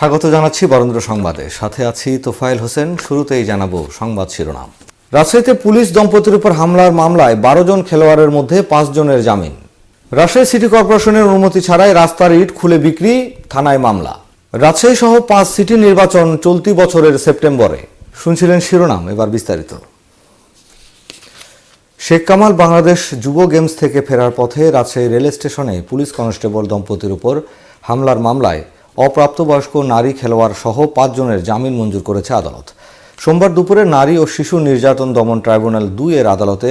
স্বাগত জানাচ্ছি বরেন্দ্র সংবাদে। সাথে আছি তোফায়েল হোসেন। শুরুতেই জানাব সংবাদ শিরোনাম। রাজশাহীতে পুলিশ দম্পতির উপর হামলার মামলায় বারো জন খেলোয়াড়ের মধ্যে জনের জামিন। রাজশাহী সিটি কর্পোরেশনের অনুমতি ছাড়াই রাস্তার ইট খুলে বিক্রি, থানায় মামলা। রাজশাহী সহ পাঁচ সিটি নির্বাচন চলতি বছরের সেপ্টেম্বরে। শুনছিলেন শিরোনাম, এবার বিস্তারিত। শেখ কামাল বাংলাদেশ যুব গেমস থেকে ফেরার পথে রাজশাহী রেল স্টেশনে পুলিশ কনস্টেবল দম্পতির উপর হামলার মামলায় অপ্রাপ্তবয়স্ক নারী খেলোয়াড় সহ পাঁচজনের জামিন মঞ্জুর করেছে আদালত। সোমবার দুপুরে নারী ও শিশু নির্যাতন দমন ট্রাইব্যুনাল দুই এর আদালতে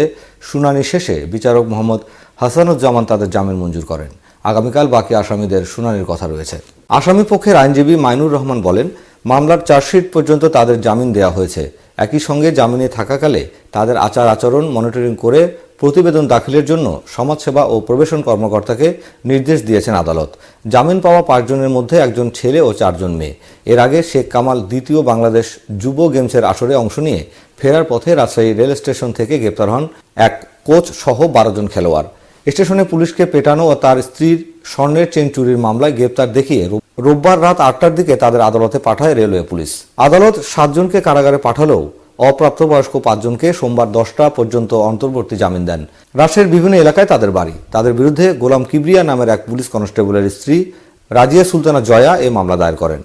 শুনানি শেষে বিচারক মোহাম্মদ হাসানুজ্জামান তাদের জামিন মঞ্জুর করেন। আগামীকাল বাকি আসামিদের শুনানির কথা রয়েছে। আসামি পক্ষের আইনজীবী মাইনুর রহমান বলেন, মামলার চার্জশিট পর্যন্ত তাদের জামিন দেওয়া হয়েছে। একই সঙ্গে জামিনে থাকাকালে তাদের আচার আচরণ মনিটরিং করে প্রতিবেদন দাখিলের জন্য সমাজসেবা ও প্রবেশন কর্মকর্তাকে নির্দেশ দিয়েছেন আদালত। জামিন পাওয়া পাঁচজনের মধ্যে একজন ছেলে ও চারজন মেয়ে। এর আগে শেখ কামাল দ্বিতীয় বাংলাদেশ যুব গেমসের আসরে অংশ নিয়ে ফেরার পথে রাজশাহী রেল স্টেশন থেকে গ্রেপ্তার হন এক কোচ সহ বারো জন খেলোয়াড়। স্টেশনে পুলিশকে পেটানো ও তার স্ত্রীর স্বর্ণের চেন চুরির মামলায় গ্রেপ্তার দেখিয়ে রোববার রাত আটটার দিকে তাদের আদালতে পাঠায় রেলওয়ে পুলিশ। আদালত সাতজনকে কারাগারে পাঠালেও অপ্রাপ্তবয়স্ক পাঁচজনকে সোমবার দশটা পর্যন্ত অন্তর্বর্তী জামিন দেন। রাজশাহীর বিভিন্ন এলাকায় তাদের বাড়ি। তাদের বিরুদ্ধে গোলাম কিবরিয়া নামের এক পুলিশ কনস্টেবলের স্ত্রী রাজিয়া সুলতানা জয়া এ মামলা দায়ের করেন।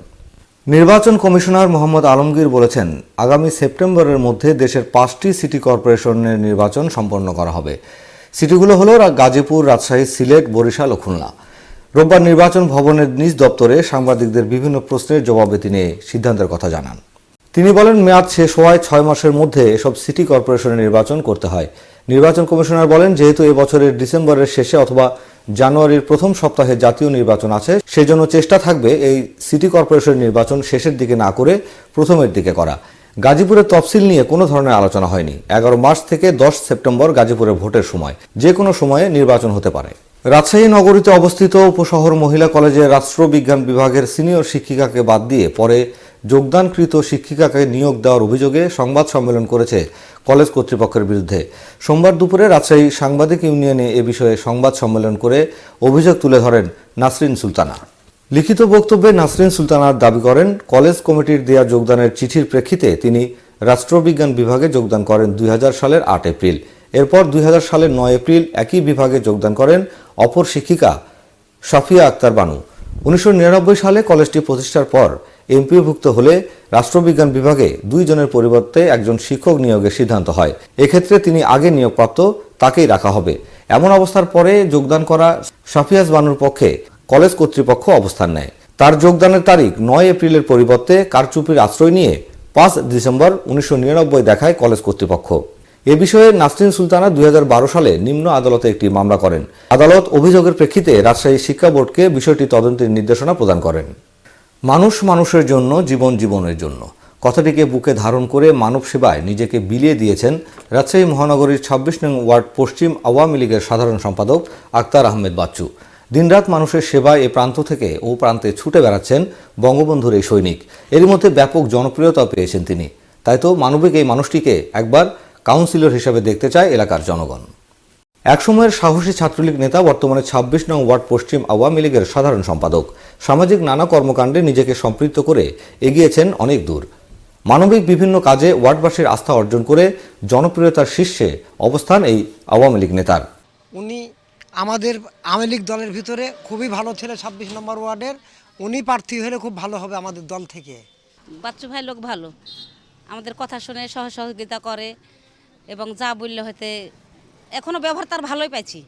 নির্বাচন কমিশনার মোহাম্মদ আলমগীর বলেছেন, আগামী সেপ্টেম্বরের মধ্যে দেশের পাঁচটি সিটি কর্পোরেশনের নির্বাচন সম্পন্ন করা হবে। সিটিগুলো হলো গাজীপুর, রাজশাহী, সিলেট, বরিশাল ও খুলনা। রোববার নির্বাচন ভবনের নিজ দপ্তরে সাংবাদিকদের বিভিন্ন প্রশ্নের জবাবে তিনি সিদ্ধান্তের কথা জানান। তিনি বলেন, মেয়াদ শেষ হওয়ায় ছয় মাসের মধ্যে এসব সিটি কর্পোরেশনের নির্বাচন করতে হয়। নির্বাচন কমিশনার বলেন, যেহেতু এ বছরের ডিসেম্বরের শেষে অথবা জানুয়ারির প্রথম সপ্তাহে জাতীয় নির্বাচন আছে, সেজন্য চেষ্টা থাকবে এই সিটি কর্পোরেশন নির্বাচন শেষের দিকে না করে প্রথমের দিকে করা। গাজীপুরের তফসিল নিয়ে কোনো ধরনের আলোচনা হয়নি। এগারো মার্চ থেকে দশ সেপ্টেম্বর গাজীপুরে ভোটের সময়। যে কোনো সময়ে নির্বাচন হতে পারে। রাজশাহী নগরীতে অবস্থিত উপশহর মহিলা কলেজের রাষ্ট্রবিজ্ঞান বিভাগের সিনিয়র শিক্ষিকাকে বাদ দিয়ে পরে যোগদানকৃত শিক্ষিকাকে নিয়োগ দেওয়ার অভিযোগে সংবাদ সম্মেলন করেছে কলেজ কর্তৃপক্ষের বিরুদ্ধে। সোমবার দুপুরে রাজশাহী সাংবাদিক ইউনিয়নে এ বিষয়ে সংবাদ সম্মেলন করে অভিযোগ তুলে ধরেন নাসরিন সুলতানা। লিখিত বক্তব্যে নাসরিন সুলতানার দাবি করেন, কলেজ কমিটির দেয়া যোগদানের চিঠির প্রেক্ষিতে তিনি রাষ্ট্রবিজ্ঞান বিভাগে যোগদান করেন দুই হাজার সালের আট এপ্রিল। এরপর দুই হাজার সালের নয় এপ্রিল একই বিভাগে যোগদান করেন অপর শিক্ষিকা সাফিয়া আক্তার বানু। উনিশশো নিরানব্বই সালে কলেজটি প্রতিষ্ঠার পর এমপিওভুক্ত হলে রাষ্ট্রবিজ্ঞান বিভাগে দুই জনের পরিবর্তে একজন শিক্ষক নিয়োগের সিদ্ধান্ত হয়। এক্ষেত্রে তিনি আগে নিয়োগপ্রাপ্ত তাকেই রাখা হবে। এমন অবস্থার পরে যোগদান করা সাফিয়াজ বানুর পক্ষে কলেজ কর্তৃপক্ষ অবস্থান নেয়। তার যোগদানের তারিখ নয় এপ্রিলের পরিবর্তে কারচুপির আশ্রয় নিয়ে পাঁচ ডিসেম্বর উনিশশো নিরানব্বই দেখায় কলেজ কর্তৃপক্ষ। এ বিষয়ে নাসরিন সুলতানা দুই হাজার বারো সালে নিম্ন আদালতে একটি মামলা করেন। আদালত অভিযোগের প্রেক্ষিতে রাজশাহী শিক্ষা বোর্ডকে বিষয়টি তদন্তের নির্দেশনা প্রদান করেন। মানুষ মানুষের জন্য, জীবন জীবনের জন্য। কথাটিকে বুকে ধারণ করে মানব সেবায় নিজেকে বিলিয়ে দিয়েছেন রাজশাহী মহানগরীর ছাব্বিশ নং ওয়ার্ড পশ্চিম আওয়ামী লীগের সাধারণ সম্পাদক আক্তার আহমেদ বাচ্চু। দিনরাত মানুষের সেবায় এ প্রান্ত থেকে ও প্রান্তে ছুটে বেড়াচ্ছেন বঙ্গবন্ধুর এই সৈনিক। এর মধ্যে ব্যাপক জনপ্রিয়তা পেয়েছেন তিনি। তাই তো মানবিক এই মানুষটিকে একবার কাউন্সিলর হিসেবে দেখতে চায় এলাকার জনগণ। একসময়ের সাহসী ছাত্রলীগ নেতা বর্তমানে ছাব্বিশ নং ওয়ার্ড পশ্চিম আওয়ামী লীগের সাধারণ সম্পাদক। সামাজিক নানা কর্মকাণ্ডে নিজেকে সম্পৃক্ত করে এগিয়েছেন অনেক দূর। মানবিক বিভিন্ন কাজে ওয়ার্ডবাসীর আস্থা অর্জন করে জনপ্রিয়তার শীর্ষে অবস্থান এই আওয়ামী লীগ নেতার। উনি আমাদের আওয়ামী লীগ দলের ভিতরে খুবই ভালো ছেলে ছাব্বিশ নম্বর ওয়ার্ডের। উনি প্রার্থী হলে খুব ভালো হবে আমাদের দল থেকে। বাচ্চু ভাই লোক ভালো। আমাদের কথা শুনে সহ সহযোগিতা করে এবং যা বললে হয়তো এখনও ব্যবহার তার ভালোই পাইছি।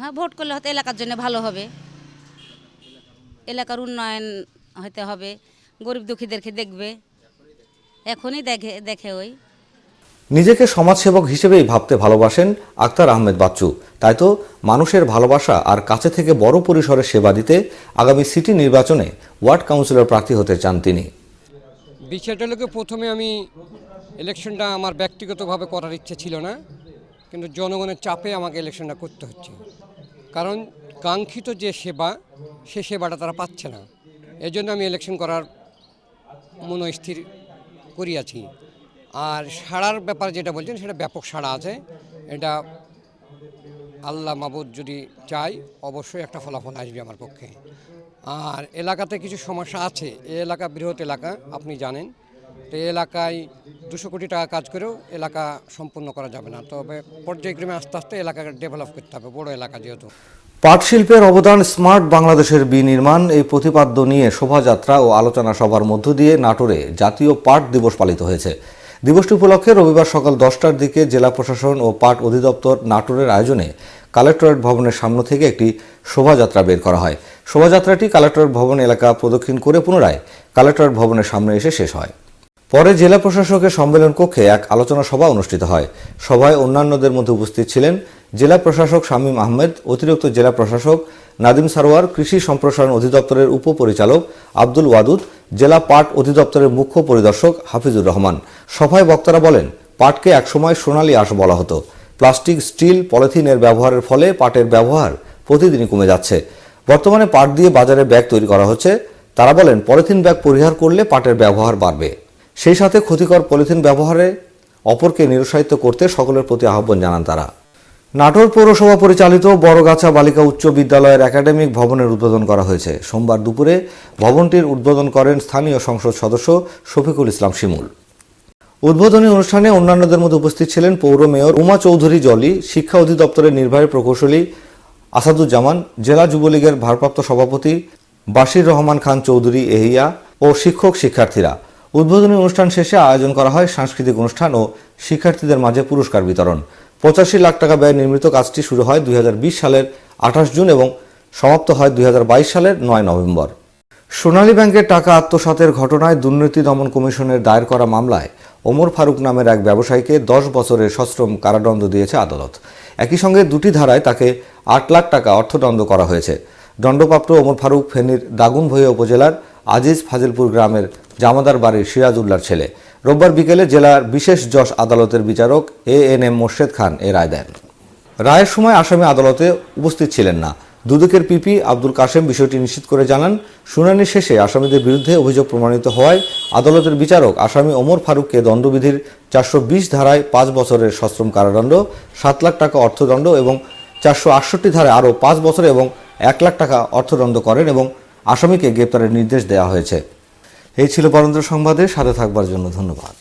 হ্যাঁ ভোট করলে হয়তো এলাকার জন্য ভালো হবে। এলাকার উন্নয়ন হতে হবে গরিব দুঃখীদেরকে দেখবে। এখনই দেখে দেখে ওই। নিজেকে সমাজসেবক হিসেবেই ভাবতে ভালোবাসেন আক্তার আহমেদ বাচ্চু। তাই তো মানুষের ভালোবাসা আর কাছে থেকে বড় পরিসরে সেবা দিতে আগামী সিটি নির্বাচনে ওয়ার্ড কাউন্সিলর প্রার্থী হতে চান তিনি। বিষয়টা লোকে প্রথমে আমি ইলেকশনটা আমার ব্যক্তিগতভাবে করার ইচ্ছে ছিল না। কিন্তু জনগণের চাপে আমাকে ইলেকশনটা করতে হচ্ছে। কারণ কাঙ্ক্ষিত যে সেবা, সে সেবাটা তারা পাচ্ছে না। এই জন্য আমি ইলেকশন করার মনস্থির করিয়াছি। আর সাড়ার ব্যাপারে যেটা বলছেন, সেটা ব্যাপক সাড়া আছে। এটা আল্লাহ মাবুদ যদি চাই অবশ্যই একটা ফলাফল আসবে আমার পক্ষে। আর এলাকাতে কিছু সমস্যা আছে। এ এলাকা বৃহৎ এলাকা, আপনি জানেন। তো এই এলাকায় দুশো কোটি টাকা কাজ করেও এলাকা সম্পূর্ণ করা যাবে না। তবে পর্যায়ক্রমে আস্তে আস্তে এলাকাকে ডেভেলপ করতে হবে, বড় এলাকা যেহেতু। পাট শিল্পের অবদান স্মার্ট বাংলাদেশের বিনির্মাণ, এই প্রতিপাদ্য নিয়ে শোভাযাত্রা ও আলোচনা সভার মধ্য দিয়ে নাটোরে জাতীয় পাট দিবস পালিত হয়েছে। দিবসটি উপলক্ষে রবিবার সকাল দশটার দিকে জেলা প্রশাসন ও পাট অধিদপ্তর নাটোরের আয়োজনে কালেক্টরেট ভবনের সামনে থেকে একটি শোভাযাত্রা বের করা হয়। শোভাযাত্রাটি কালেক্টরেট ভবন এলাকা প্রদক্ষিণ করে পুনরায় কালেক্টরেট ভবনের সামনে এসে শেষ হয়। পরে জেলা প্রশাসকের সম্মেলন কক্ষে এক আলোচনা সভা অনুষ্ঠিত হয়। সভায় অন্যান্যদের মধ্যে উপস্থিত ছিলেন জেলা প্রশাসক শামীম আহমেদ, অতিরিক্ত জেলা প্রশাসক নাদিম সারোয়ার, কৃষি সম্প্রসারণ অধিদপ্তরের উপপরিচালক আব্দুল ওয়াদুদ, জেলা পাট অধিদপ্তরের মুখ্য পরিদর্শক হাফিজুর রহমান। সভায় বক্তারা বলেন, পাটকে একসময় সোনালী আঁশ বলা হতো। প্লাস্টিক, স্টিল, পলিথিনের ব্যবহারের ফলে পাটের ব্যবহার প্রতিদিনই কমে যাচ্ছে। বর্তমানে পাট দিয়ে বাজারে ব্যাগ তৈরি করা হচ্ছে। তারা বলেন, পলিথিন ব্যাগ পরিহার করলে পাটের ব্যবহার বাড়বে। সেই সাথে ক্ষতিকর পলিথিন ব্যবহারে অপরকে নিরুৎসাহিত করতে সকলের প্রতি আহ্বান জানান তারা। নাটোর পৌরসভা পরিচালিত বড়গাছা বালিকা উচ্চ বিদ্যালয়ের একাডেমিক ভবনের উদ্বোধন করা হয়েছে। সোমবার দুপুরে ভবনটির উদ্বোধন করেন স্থানীয় সংসদ সদস্য শফিকুল ইসলাম শিমুল। উদ্বোধনী অনুষ্ঠানে অন্যান্যদের মধ্যে উপস্থিত ছিলেন পৌর মেয়র উমা চৌধুরী জলি, শিক্ষা অধিদপ্তরের নির্বাহী প্রকৌশলী আসাদুজ্জামান, জেলা যুবলীগের ভারপ্রাপ্ত সভাপতি বাশির রহমান খান চৌধুরী এহিয়া ও শিক্ষক শিক্ষার্থীরা। উদ্বোধনী অনুষ্ঠান শেষে আয়োজন করা হয় সাংস্কৃতিক অনুষ্ঠান ও শিক্ষার্থীদের মাঝে পুরস্কার বিতরণ। পঁচাশি লাখ টাকা ব্যয় নির্মিত কাজটি শুরু হয় দুই হাজার বিশ সালের আঠাশ জুন এবং সমাপ্ত হয় দুই সালের নয় নভেম্বর। সোনালী ব্যাংকের টাকা আত্মসাতের ঘটনায় দুর্নীতি দমন কমিশনের দায়ের করা মামলায় ওমর ফারুক নামের এক ব্যবসায়ীকে দশ বছরের সশ্রম কারাদণ্ড দিয়েছে আদালত। একই সঙ্গে দুটি ধারায় তাকে আট লাখ টাকা অর্থদণ্ড করা হয়েছে। দণ্ডপ্রাপ্ত ওমর ফারুক ফেনীর দাগুনভূঞা উপজেলার আজিজ ফাজিলপুর গ্রামের জামাদার বাড়ির সিরাজউল্লার ছেলে। রোববার বিকেলে জেলার বিশেষ যশ আদালতের বিচারক A N M Morshed Khan এ রায় দেন। রায়ের সময় আসামি আদালতে উপস্থিত ছিলেন না। দুদকের পিপি আব্দুল কাশেম বিষয়টি নিশ্চিত করে জানান, শুনানি শেষে আসামিদের বিরুদ্ধে অভিযোগ প্রমাণিত হওয়ায় আদালতের বিচারক আসামি ওমর ফারুককে দণ্ডবিধির চারশো বিশ ধারায় পাঁচ বছরের সশ্রম কারাদণ্ড, সাত লাখ টাকা অর্থদণ্ড এবং চারশো আটষট্টি ধারায় আরও পাঁচ বছর এবং এক লাখ টাকা অর্থদণ্ড করেন এবং আসামিকে গ্রেপ্তারের নির্দেশ দেওয়া হয়েছে। এই ছিল বরেন্দ্র সংবাদে সাথে থাকবার জন্য ধন্যবাদ।